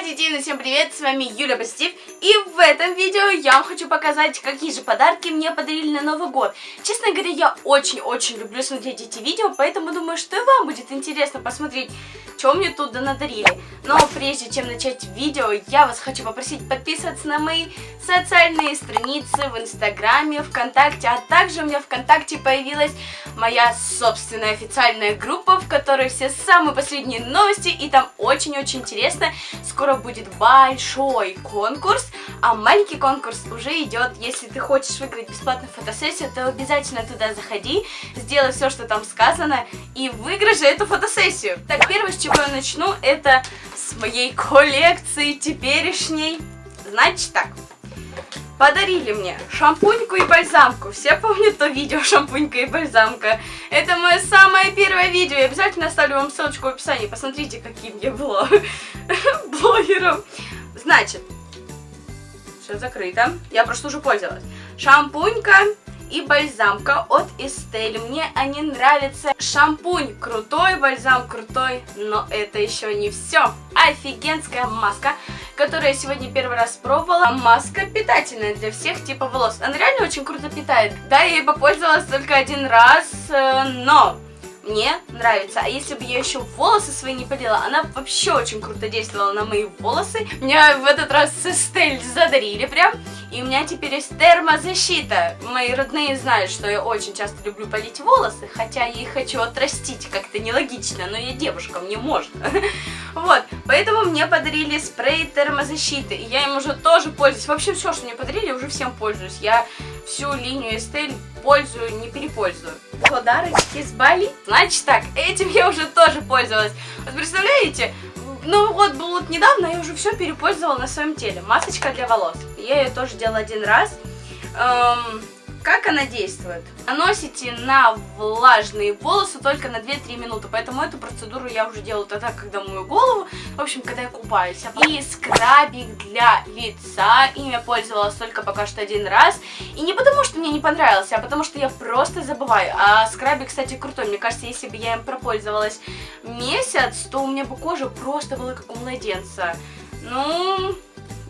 Позитивно, всем привет, с вами Юля Позитив И в этом видео я вам хочу показать, какие же подарки мне подарили на Новый год. Честно говоря, я очень-очень люблю смотреть эти видео Поэтому думаю, что и вам будет интересно посмотреть, что мне тут надарили Но прежде чем начать видео, я вас хочу попросить подписываться на мои социальные страницы в Инстаграме, ВКонтакте А также у меня ВКонтакте появилась моя собственная официальная группа В которой все самые последние новости И там очень-очень интересно. Скоро будет большой конкурс, а маленький конкурс уже идет. Если ты хочешь выиграть бесплатную фотосессию, то обязательно туда заходи, сделай все, что там сказано, и выиграй же эту фотосессию. Так, первое, с чего я начну, это с моей коллекции теперешней. Значит так, подарили мне шампуньку и бальзамку. Все помнят то видео шампунька и бальзамка? Это мое самое первое видео. Я обязательно оставлю вам ссылочку в описании. Посмотрите, каким я была блогером. Значит, все закрыто. Я просто уже пользовалась. Шампунька и бальзамка от Estelle. Мне они нравятся. Шампунь крутой, бальзам крутой, но это еще не все. Офигенская маска, которую я сегодня первый раз пробовала. Маска питательная для всех типов волос. Она реально очень круто питает. Да, я ей попользовалась только один раз, э, но мне нравится. А если бы я еще волосы свои не полила, она вообще очень круто действовала на мои волосы. Меня в этот раз с Эстель задарили прям. И у меня теперь есть термозащита. Мои родные знают, что я очень часто люблю полить волосы, хотя я их хочу отрастить, как-то нелогично, но я девушка, мне можно. Вот, поэтому мне подарили спрей термозащиты, и я им уже тоже пользуюсь. Вообще все, что мне подарили, уже всем пользуюсь. Я всю линию Estelle пользую, не перепользую. Подарочки с Бали. Значит так, этим я уже тоже пользовалась. Вот представляете, ну вот, вот недавно я уже все перепользовала на своем теле. Масочка для волос. Я ее тоже делала один раз. Эм, как она действует? Наносите на влажные волосы только на 2-3 минуты, поэтому эту процедуру я уже делаю тогда, когда мою голову, в общем, когда я купаюсь. И скрабик для лица, им я пользовалась только пока что один раз. И не потому, что мне не понравился, а потому, что я просто забываю. А скрабик, кстати, крутой. Мне кажется, если бы я им пропользовалась месяц, то у меня бы кожа просто была как у младенца. Ну,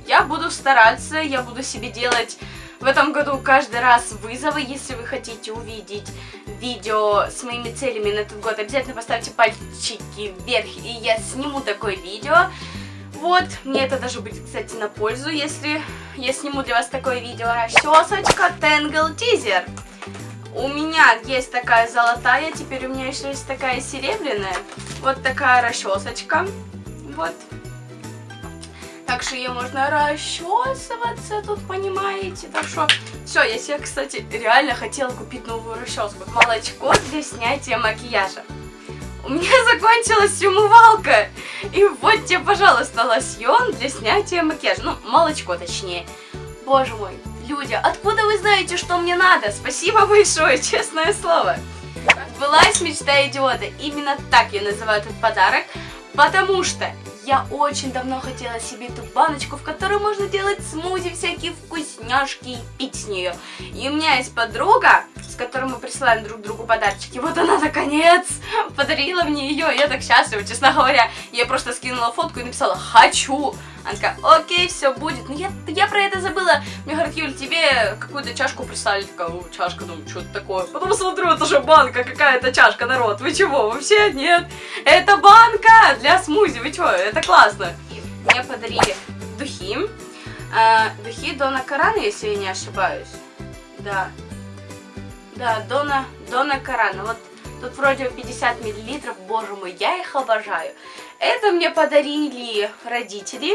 я буду стараться, я буду себе делать в этом году каждый раз вызовы, если вы хотите увидеть видео с моими целями на этот год, обязательно поставьте пальчики вверх, и я сниму такое видео. Вот, мне это даже будет, кстати, на пользу, если я сниму для вас такое видео. Расчесочка Tangle Teaser. У меня есть такая золотая, теперь у меня еще есть такая серебряная. Вот такая расчесочка. Вот. Так что ей можно расчесываться тут, понимаете? Так что, все, я себе, кстати, реально хотела купить новую расческу. Молочко для снятия макияжа. У меня закончилась умывалка. И вот тебе, пожалуйста, лосьон для снятия макияжа. Ну, молочко точнее. Боже мой, люди, откуда вы знаете, что мне надо? Спасибо большое, честное слово. Сбылась мечта идиота. Именно так я называю этот подарок. Потому что я очень давно хотела себе эту баночку, в которой можно делать смузи, всякие вкусняшки и пить с нее. И у меня есть подруга, с которой мы присылаем друг другу подарочки. Вот она, наконец, подарила мне ее. Я так счастлива, честно говоря. Я просто скинула фотку и написала «Хочу». Она такая, окей, все будет. Но я, я про это забыла. Мне говорят, Юль, тебе какую-то чашку прислали. Такая, чашка, думаю, что это такое. Потом смотрю, это же банка, какая-то чашка, народ. Вы чего, вообще нет? Это банка для смузи, вы чего, это классно. Мне подарили духи. А, духи Дона Карана, если я не ошибаюсь. Да. Да, Дона, Дона Карана. Вот Тут вроде 50 миллилитров, боже мой, я их обожаю. Это мне подарили родители.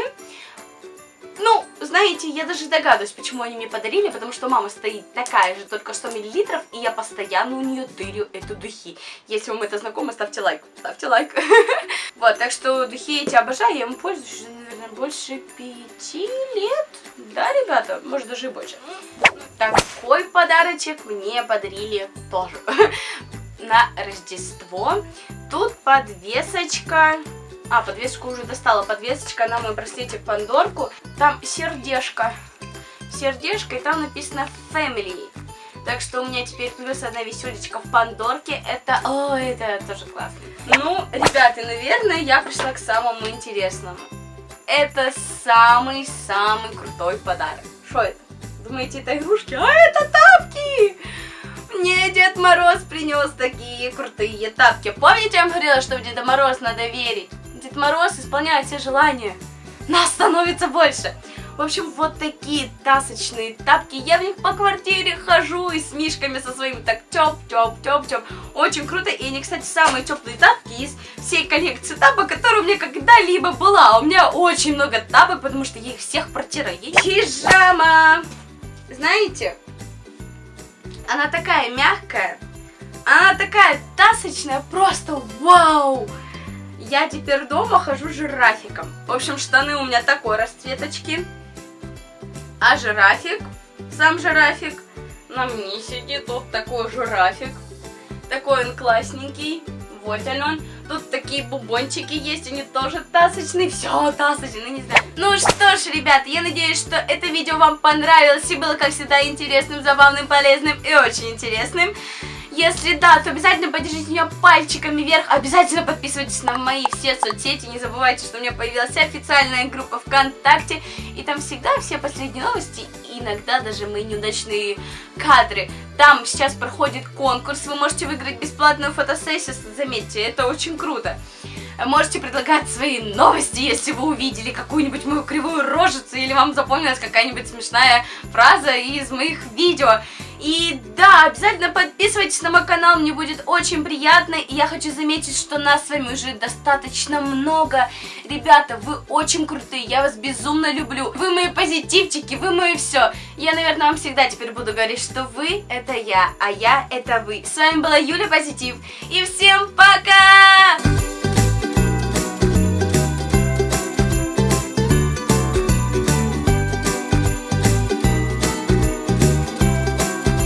Ну, знаете, я даже догадываюсь, почему они мне подарили, потому что мама стоит такая же, только 100 миллилитров, и я постоянно у нее тырю эту духи. Если вам это знакомо, ставьте лайк, ставьте лайк. Вот, так что духи эти обожаю, я им пользуюсь уже, наверное, больше пяти лет. Да, ребята? Может, даже и больше. Такой подарочек мне подарили тоже на Рождество. Тут подвесочка. А, подвеску уже достала. Подвесочка на мой браслетик Пандорку. Там сердечко. Сердечко, и там написано Family. Так что у меня теперь плюс одна веселечка в Пандорке. Это... О, это тоже классно. Ну, ребята, наверное, я пришла к самому интересному. это самый-самый крутой подарок. Что это? Думаете, это игрушки? А это тапки! Дед Мороз принес такие крутые тапки. Помните, я вам говорила, что в Деда Мороз надо верить? Дед Мороз исполняет все желания. Нас становится больше. В общем, вот такие тасочные тапки. Я в них по квартире хожу и с мишками со своими так тёп, тёп, тёп, тёп. Очень круто. И они, кстати, самые теплые тапки из всей коллекции тапок, которая у меня когда-либо была. У меня очень много тапок, потому что я их всех протираю. Пижама! Знаете, она такая мягкая, она такая тасочная, просто вау! Я теперь дома хожу жирафиком. В общем, штаны у меня такой расцветочки. А жирафик, сам жирафик, на мне сидит вот такой жирафик. Такой он классненький. Вот. Тут такие бубончики есть, они тоже тасочные. Все, тасочные, не знаю. Ну что ж, ребят, я надеюсь, что это видео вам понравилось и было, как всегда, интересным, забавным, полезным и очень интересным. Если да, то обязательно поддержите меня пальчиками вверх. Обязательно подписывайтесь на мои все соцсети. Не забывайте, что у меня появилась официальная группа ВКонтакте. И там всегда все последние новости. Иногда даже мои неудачные кадры. Там сейчас проходит конкурс. Вы можете выиграть бесплатную фотосессию. Заметьте, это очень круто. Можете предлагать свои новости, если вы увидели какую-нибудь мою кривую рожицу или вам запомнилась какая-нибудь смешная фраза из моих видео. И да, обязательно подписывайтесь на мой канал, мне будет очень приятно. И я хочу заметить, что нас с вами уже достаточно много. Ребята, вы очень крутые, я вас безумно люблю. Вы мои позитивчики, вы мои все. Я, наверное, вам всегда теперь буду говорить, что вы это я, а я это вы. С вами была Юля Позитив. И всем пока!